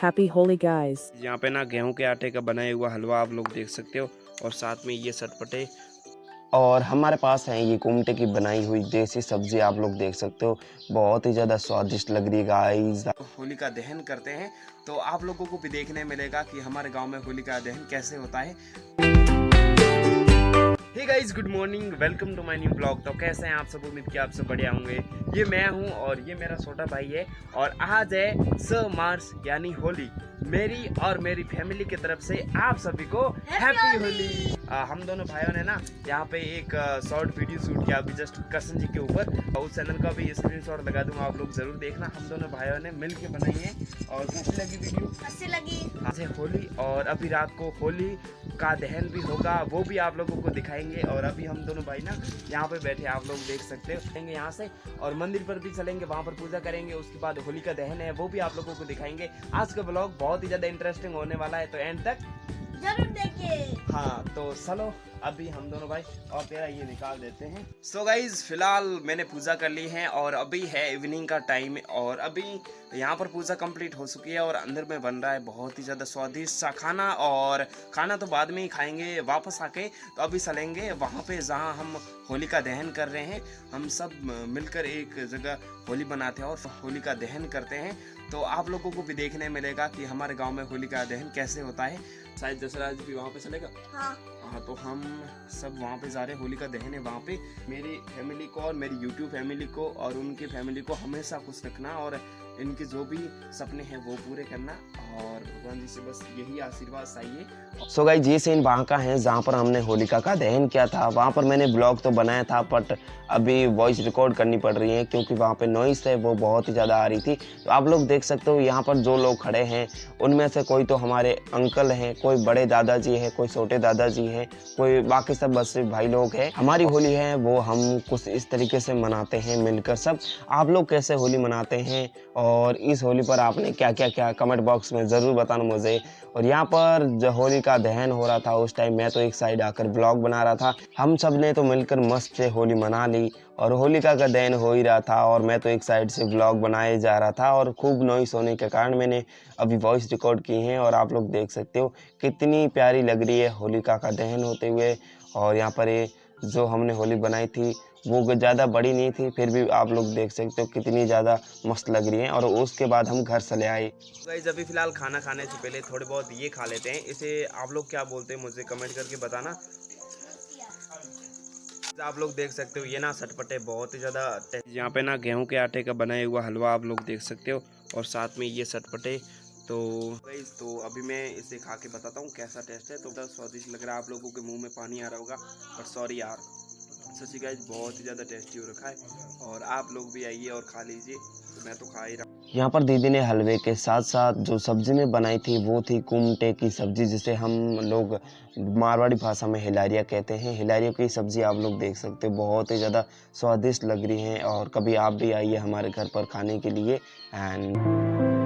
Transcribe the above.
Happy Holi guys. यहाँ पे ना गेहूँ के आटे का बनाया हुआ हलवा आप लोग देख सकते हो और साथ में ये सटपटे। और हमारे पास है ये कुमटे की बनाई हुई देसी सब्ज़ी आप लोग देख सकते हो। बहुत ही ज़्यादा स्वादिष्ट लग रही है गाइस होली का दहन करते हैं तो आप लोगों को भी देखने मिलेगा कि हमारे गाँव में होली का दहन कैसे होता है। Hey guys good morning welcome to my new blog तो कैसे हैं आप सब? उम्मीद कि आप सब बढ़िया होंगे। ये मैं हूँ और ये मेरा छोटा भाई है और आज है स मार्च यानी होली। मेरी और मेरी फैमिली की तरफ़ से आप सभी को हैप्पी होली हम दोनों भाइयों ने ना यहाँ पे एक शॉर्ट वीडियो शूट किया अभी जस्ट कृष्ण जी के ऊपर। उस चैनल का भी स्क्रीनशॉट लगा दूँगा आप लोग ज़रूर देखना। हम दोनों भाइयों ने मिल के बनाई है और कैसी लगी वीडियो अच्छी लगी। आज है होली और अभी रात को होली का दहन भी होगा वो भी आप लोगों को दिखाएँगे। और अभी हम दोनों भाई ना यहाँ पे बैठे आप लोग देख सकते हो। यहाँ से और मंदिर पर भी चलेंगे वहाँ पर पूजा करेंगे उसके बाद होली का दहन है वो भी आप लोगों को दिखाएँगे। आज का ब्लॉग बहुत ही ज़्यादा इंटरेस्टिंग होने वाला है। तो एंड तक ज़रूर देखिए हाँ तो चलो अभी हम दोनों भाई और तेरा ये निकाल देते हैं। सो so गाइज़ फ़िलहाल मैंने पूजा कर ली है और अभी है इवनिंग का टाइम और अभी यहाँ पर पूजा कंप्लीट हो चुकी है और अंदर में बन रहा है बहुत ही ज़्यादा स्वादिष्ट सा खाना और खाना तो बाद में ही खाएँगे, वापस आके तो अभी चलेंगे वहाँ पे जहाँ हम होली का दहन कर रहे हैं। हम सब मिलकर एक जगह होली बनाते हैं और होली का दहन करते हैं। तो आप लोगों को भी देखने मिलेगा कि हमारे गाँव में होली का दहन कैसे होता है। शायद दशराज भी वहाँ पे चलेगा। हाँ। हाँ तो हम सब वहाँ पे जा रहे हैं होली का दहन है वहाँ पे। मेरी फैमिली को और मेरी यूट्यूब फैमिली को और उनकी फैमिली को हमेशा खुश रखना और इनके जो भी सपने हैं वो पूरे करना। और भगवान जी से बस यही आशीर्वाद चाहिए। सो गाइस ये सीन वहाँ का है जहाँ पर हमने होलिका का दहन किया था। वहाँ पर मैंने ब्लॉग तो बनाया था बट अभी वॉइस रिकॉर्ड करनी पड़ रही है क्योंकि वहाँ पे नॉइस है वो बहुत ही ज़्यादा आ रही थी। तो आप लोग देख सकते हो यहाँ पर जो लोग खड़े हैं उनमें से कोई तो हमारे अंकल हैं कोई बड़े दादाजी है, कोई छोटे दादाजी हैं, कोई बाकी सब बस भाई लोग हैं। हमारी होली है, वो हम कुछ इस तरीके से मनाते हैं, मिलकर सब। आप लोग कैसे होली मनाते हैं और इस होली पर आपने क्या क्या क्या कमेंट बॉक्स में ज़रूर बताना मुझे। और यहाँ पर जो होली का दहन हो रहा था, उस टाइम मैं तो एक साइड आकर ब्लॉग बना रहा था। हम सबने तो मिलकर मस्त से होली मना ली और होलिका का दहन हो ही रहा था और मैं तो एक साइड से ब्लॉग बनाए जा रहा था और खूब नॉइस होने के कारण मैंने अभी वॉइस रिकॉर्ड की हैं और आप लोग देख सकते हो कितनी प्यारी लग रही है होलिका का दहन होते हुए। और यहाँ पर ये जो हमने होली बनाई थी, वो ज़्यादा बड़ी नहीं थी, फिर भी आप लोग देख सकते हो कितनी ज़्यादा मस्त लग रही है। और उसके बाद हम घर चले आए। गाइस अभी फ़िलहाल खाना खाने से पहले थोड़े बहुत ये खा लेते हैं। इसे आप लोग क्या बोलते हैं मुझे कमेंट करके बताना। आप लोग देख सकते हो, ये ना सटपटे बहुत ही ज़्यादा यहाँ पे ना गेहूँ के आटे का बनाया हुआ हलवा आप लोग देख सकते हो, और साथ में ये सटपटे तो गाइस तो अभी मैं इसे खा के बताता हूँ कैसा टेस्ट है तो बड़ा स्वादिष्ट लग रहा है आप लोगों के मुँह में पानी आ रहा होगा और सॉरी यार। सची गाइस, बहुत ही ज़्यादा टेस्टी हो रखा है, और आप लोग भी आइए और खा लीजिए तो मैं तो खा ही रहा यहाँ पर दीदी ने हलवे के साथ साथ जो सब्ज़ी में बनाई थी, वो थी कुमटे की सब्ज़ी, जिसे हम लोग मारवाड़ी भाषा में हिलारिया कहते हैं। हिलारियों की सब्ज़ी आप लोग देख सकते हो, बहुत ही ज़्यादा स्वादिष्ट लग रही हैं और कभी आप भी आइए हमारे घर पर खाने के लिए। एंड